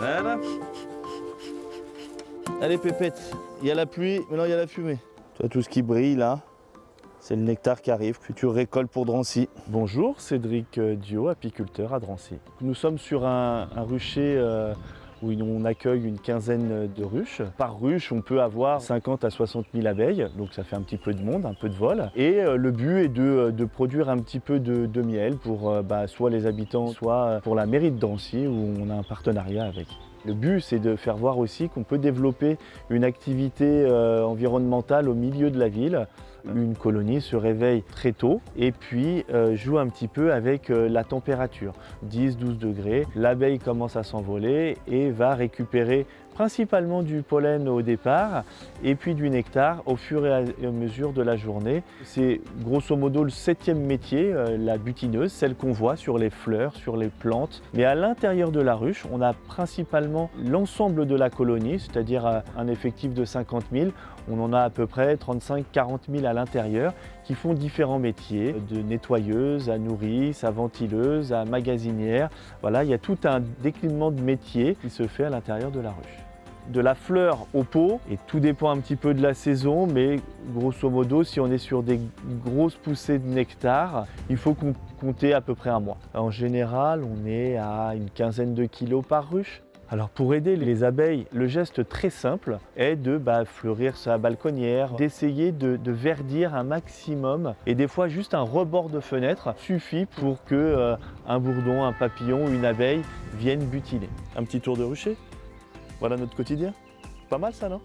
Voilà. Allez pépette, il y a la pluie, maintenant il y a la fumée. Tu vois tout ce qui brille là, c'est le nectar qui arrive, future récolte pour Drancy. Bonjour, Cédric euh, Dio, apiculteur à Drancy. Nous sommes sur un, un rucher euh, où on accueille une quinzaine de ruches. Par ruche, on peut avoir 50 à 60 000 abeilles, donc ça fait un petit peu de monde, un peu de vol. Et euh, le but est de, de produire un petit peu de, miel pour euh, bah, soit les habitants, soit pour la mairie de Drancy, où on a un partenariat avec. Le but, c'est de faire voir aussi qu'on peut développer une activité euh, environnementale au milieu de la ville. Une colonie se réveille très tôt et puis euh, joue un petit peu avec euh, la température. 10-12 degrés, l'abeille commence à s'envoler et va récupérer principalement du pollen au départ et puis du nectar au fur et à mesure de la journée. C'est grosso modo le septième métier, euh, la butineuse, celle qu'on voit sur les fleurs, sur les plantes. Mais à l'intérieur de la ruche, on a principalement l'ensemble de la colonie, c'est-à-dire euh, un effectif de 50 000. On en a à peu près 35-40 000 à l'intérieur qui font différents métiers, de nettoyeuse à nourrice, à ventileuse, à magasinière. Voilà, il y a tout un déclinement de métiers qui se fait à l'intérieur de la ruche de la fleur au pot et tout dépend un petit peu de la saison mais grosso modo si on est sur des grosses poussées de nectar il faut compter à peu près un mois. En général on est à une quinzaine de kilos par ruche. Alors pour aider les abeilles, le geste très simple est de bah, fleurir sa balconnière, d'essayer de, verdir un maximum et des fois juste un rebord de fenêtre suffit pour que euh, un bourdon, un papillon, une abeille viennent butiner. Un petit tour de rucher? Voilà notre quotidien. Pas mal ça, non?